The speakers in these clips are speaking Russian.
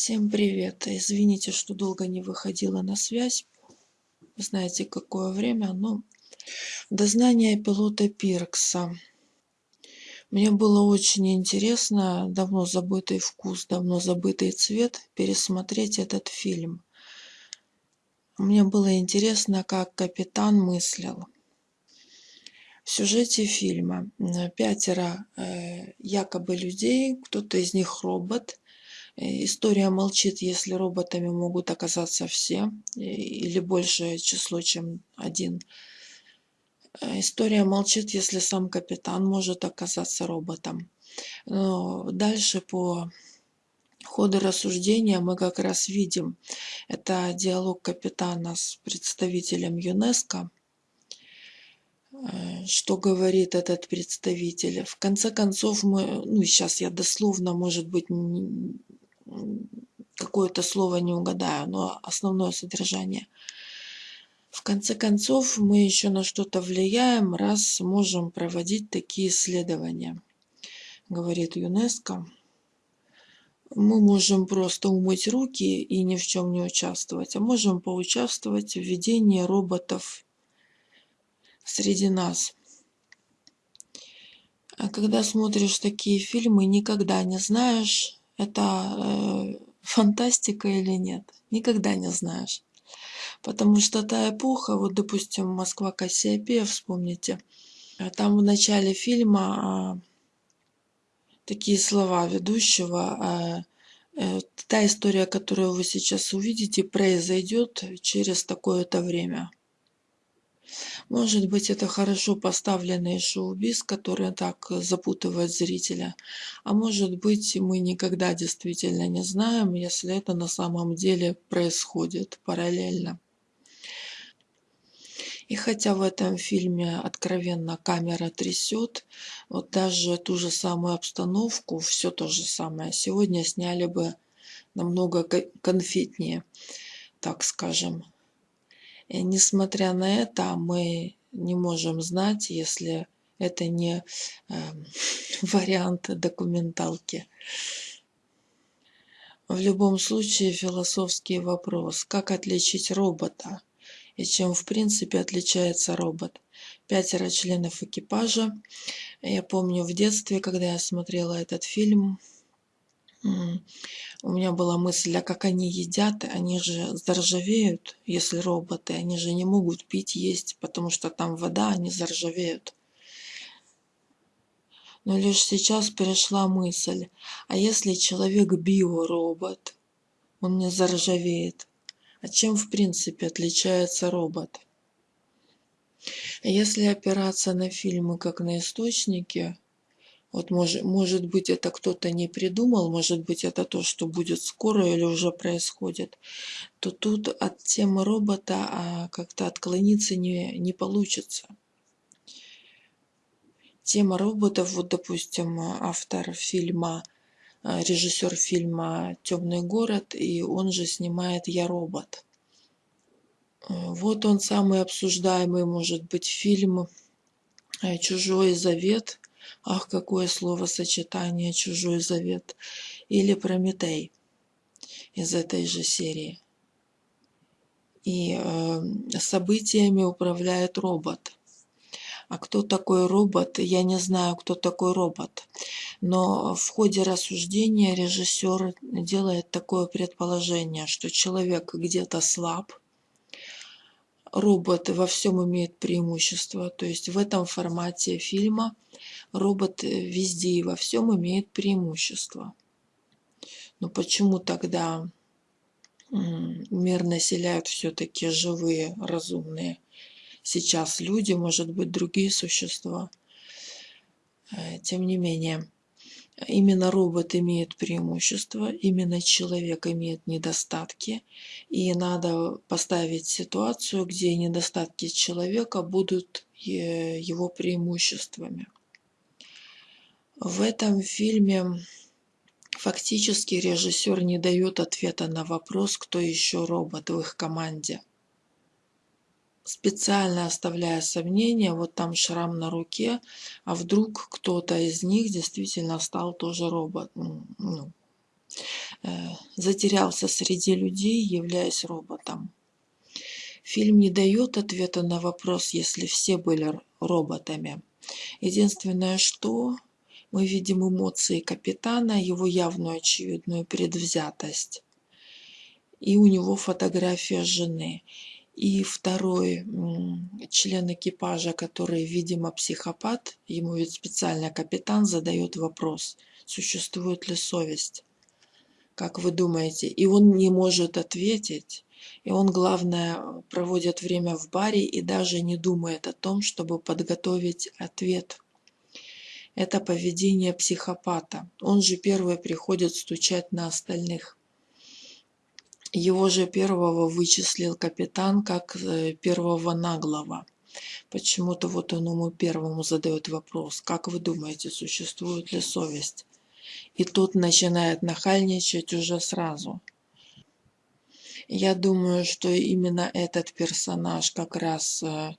Всем привет! Извините, что долго не выходила на связь. Вы знаете, какое время, но дознание пилота Пиркса. Мне было очень интересно, давно забытый вкус, давно забытый цвет, пересмотреть этот фильм. Мне было интересно, как капитан мыслил. В сюжете фильма пятеро э, якобы людей, кто-то из них робот, Э, история молчит, если роботами могут оказаться все э, или большее число, чем один. Э, история молчит, если сам капитан может оказаться роботом. Но дальше по ходу рассуждения мы как раз видим, это диалог капитана с представителем ЮНЕСКО, что говорит этот представитель. В конце концов, мы, ну сейчас я дословно, может быть, какое-то слово не угадаю, но основное содержание. В конце концов, мы еще на что-то влияем, раз можем проводить такие исследования, говорит ЮНЕСКО. Мы можем просто умыть руки и ни в чем не участвовать, а можем поучаствовать в введении роботов среди нас. А когда смотришь такие фильмы, никогда не знаешь, это э, фантастика или нет. Никогда не знаешь. Потому что та эпоха, вот, допустим, Москва Кассиопея, вспомните, э, там в начале фильма э, такие слова ведущего, э, э, та история, которую вы сейчас увидите, произойдет через такое-то время. Может быть, это хорошо поставленный шоу-биз, который так запутывает зрителя. А может быть, мы никогда действительно не знаем, если это на самом деле происходит параллельно. И хотя в этом фильме откровенно камера трясет, вот даже ту же самую обстановку, все то же самое, сегодня сняли бы намного конфетнее, так скажем. Несмотря на это, мы не можем знать, если это не э, вариант документалки. В любом случае философский вопрос, как отличить робота и чем в принципе отличается робот. Пятеро членов экипажа. Я помню в детстве, когда я смотрела этот фильм, у меня была мысль, а как они едят, они же заржавеют, если роботы, они же не могут пить, есть, потому что там вода, они заржавеют. Но лишь сейчас перешла мысль, а если человек биоробот, он не заржавеет, а чем в принципе отличается робот? Если опираться на фильмы как на источники, вот может, может быть, это кто-то не придумал, может быть, это то, что будет скоро или уже происходит, то тут от темы робота а как-то отклониться не, не получится. Тема роботов, вот, допустим, автор фильма, а, режиссер фильма «Темный город», и он же снимает «Я робот». Вот он самый обсуждаемый, может быть, фильм «Чужой завет», Ах, какое словосочетание «Чужой завет» или «Прометей» из этой же серии. И э, событиями управляет робот. А кто такой робот? Я не знаю, кто такой робот. Но в ходе рассуждения режиссер делает такое предположение, что человек где-то слаб, робот во всем имеет преимущество. То есть в этом формате фильма робот э, везде и во всем имеет преимущество. Но почему тогда мир населяют все-таки живые, разумные сейчас люди, может быть, другие существа? Э, тем не менее, Именно робот имеет преимущество, именно человек имеет недостатки, и надо поставить ситуацию, где недостатки человека будут э, его преимуществами. В этом фильме фактически режиссер не дает ответа на вопрос, кто еще робот в их команде специально оставляя сомнения, вот там шрам на руке, а вдруг кто-то из них действительно стал тоже робот. Ну, э, затерялся среди людей, являясь роботом. Фильм не дает ответа на вопрос, если все были роботами. Единственное, что мы видим эмоции капитана, его явную очевидную предвзятость. И у него фотография жены. И второй член экипажа, который, видимо, психопат, ему ведь специально капитан задает вопрос, существует ли совесть. Как вы думаете? И он не может ответить. И он, главное, проводит время в баре и даже не думает о том, чтобы подготовить ответ. Это поведение психопата. Он же первый приходит стучать на остальных. Его же первого вычислил капитан как э, первого наглого. Почему-то вот он ему первому задает вопрос, как вы думаете, существует ли совесть? И тот начинает нахальничать уже сразу. Я думаю, что именно этот персонаж как раз э,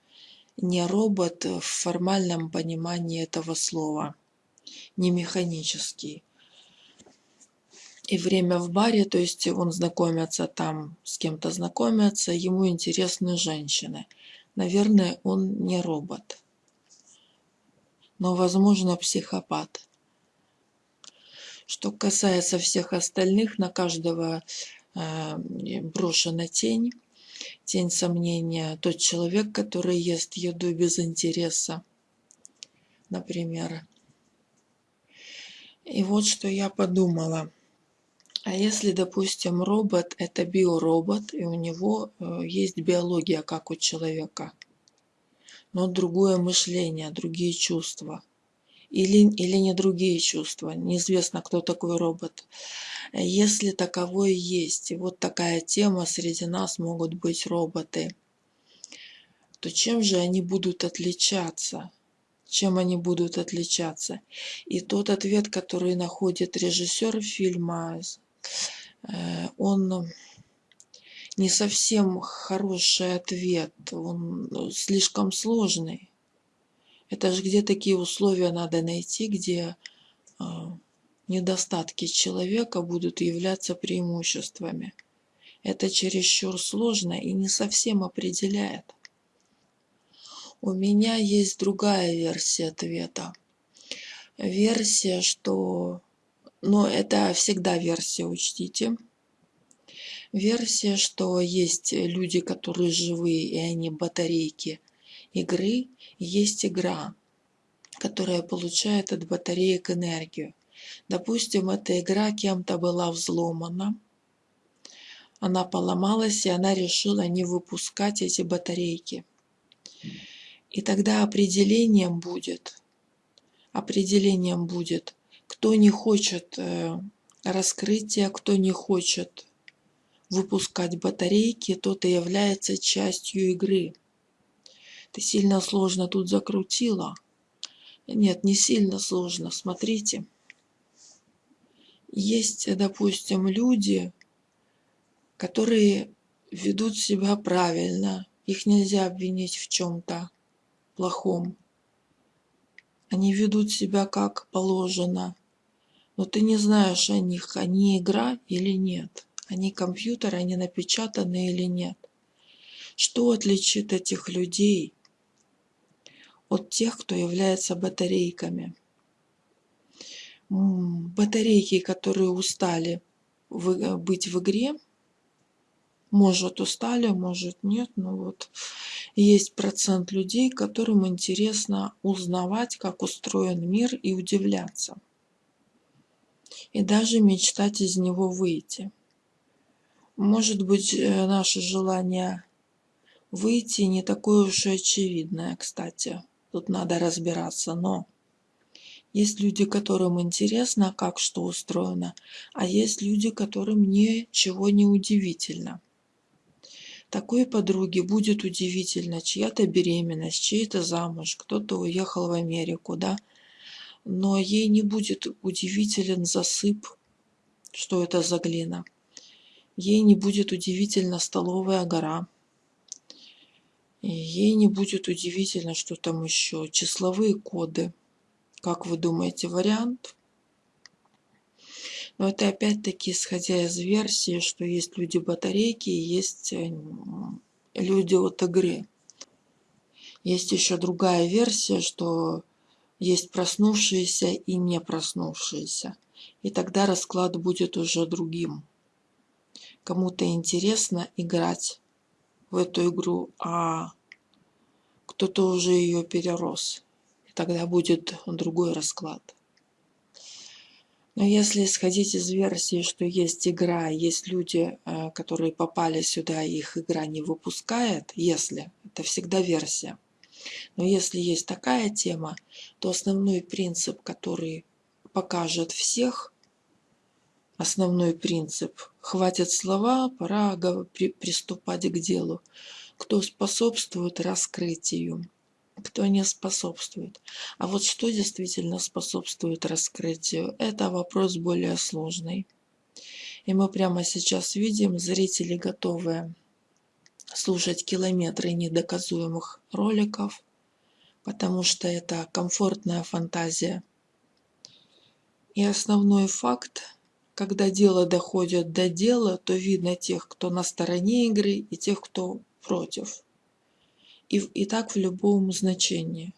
не робот в формальном понимании этого слова, не механический. И время в баре, то есть он знакомится там, с кем-то знакомится, ему интересны женщины. Наверное, он не робот, но, возможно, психопат. Что касается всех остальных, на каждого а, брошена тень, тень сомнения. Тот человек, который ест еду без интереса, например. И вот что я подумала. А если, допустим, робот – это биоробот, и у него э, есть биология, как у человека, но другое мышление, другие чувства – или, или не другие чувства. Неизвестно, кто такой робот. Если таковой есть, и вот такая тема, среди нас могут быть роботы, то чем же они будут отличаться? Чем они будут отличаться? И тот ответ, который находит режиссер фильма, он не совсем хороший ответ, он слишком сложный. Это же где такие условия надо найти, где э, недостатки человека будут являться преимуществами. Это чересчур сложно и не совсем определяет. У меня есть другая версия ответа. Версия, что... Но это всегда версия, учтите. Версия, что есть люди, которые живые, и они батарейки игры, есть игра, которая получает от батареек энергию. Допустим, эта игра кем-то была взломана, она поломалась, и она решила не выпускать эти батарейки. И тогда определением будет, определением будет, кто не хочет э, раскрытия, кто не хочет выпускать батарейки, тот и является частью игры. Ты сильно сложно тут закрутила. Нет, не сильно сложно, смотрите. Есть, допустим, люди, которые ведут себя правильно. Их нельзя обвинить в чем-то плохом. Они ведут себя как положено. Но ты не знаешь о них, они игра или нет. Они компьютер, они напечатаны или нет. Что отличит этих людей от тех, кто является батарейками. Батарейки, которые устали быть в игре, может устали, может нет, но вот есть процент людей, которым интересно узнавать, как устроен мир и удивляться. И даже мечтать из него выйти. Может быть, э, наше желание выйти не такое уж и очевидное, кстати. Тут надо разбираться, но есть люди, которым интересно, как что устроено, а есть люди, которым ничего не удивительно. Такой подруге будет удивительно чья-то беременность, чей-то замуж, кто-то уехал в Америку, да, но ей не будет удивителен засып, что это за глина. Ей не будет удивительна столовая гора. Ей не будет удивительно, что там еще. Числовые коды. Как вы думаете, вариант? Но это опять-таки исходя из версии, что есть люди-батарейки есть э, люди от игры. Есть еще другая версия, что есть проснувшиеся и не проснувшиеся. И тогда расклад будет уже другим. Кому-то интересно играть в эту игру, а кто-то уже ее перерос. И тогда будет другой расклад. Но если исходить из версии, что есть игра, есть люди, э, которые попали сюда, их игра не выпускает, если, это всегда версия. Но если есть такая тема, то основной принцип, который покажет всех, основной принцип, хватит слова, пора приступать к делу, кто способствует раскрытию кто не способствует. А вот что действительно способствует раскрытию, это вопрос более сложный. И мы прямо сейчас видим, зрители готовы слушать километры недоказуемых роликов, потому что это комфортная фантазия. И основной факт, когда дело доходит до дела, то видно тех, кто на стороне игры и тех, кто против и, и так в любом значении.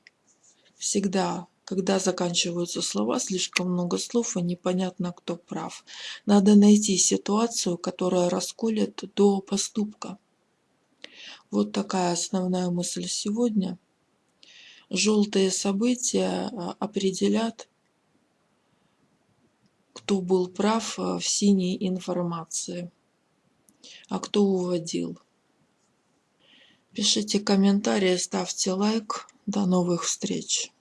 Всегда, когда заканчиваются слова, слишком много слов, и непонятно, кто прав. Надо найти ситуацию, которая расколет до поступка. Вот такая основная мысль сегодня. Желтые события а, определят, кто был прав а, в синей информации, а кто уводил. Пишите комментарии, ставьте лайк. До новых встреч!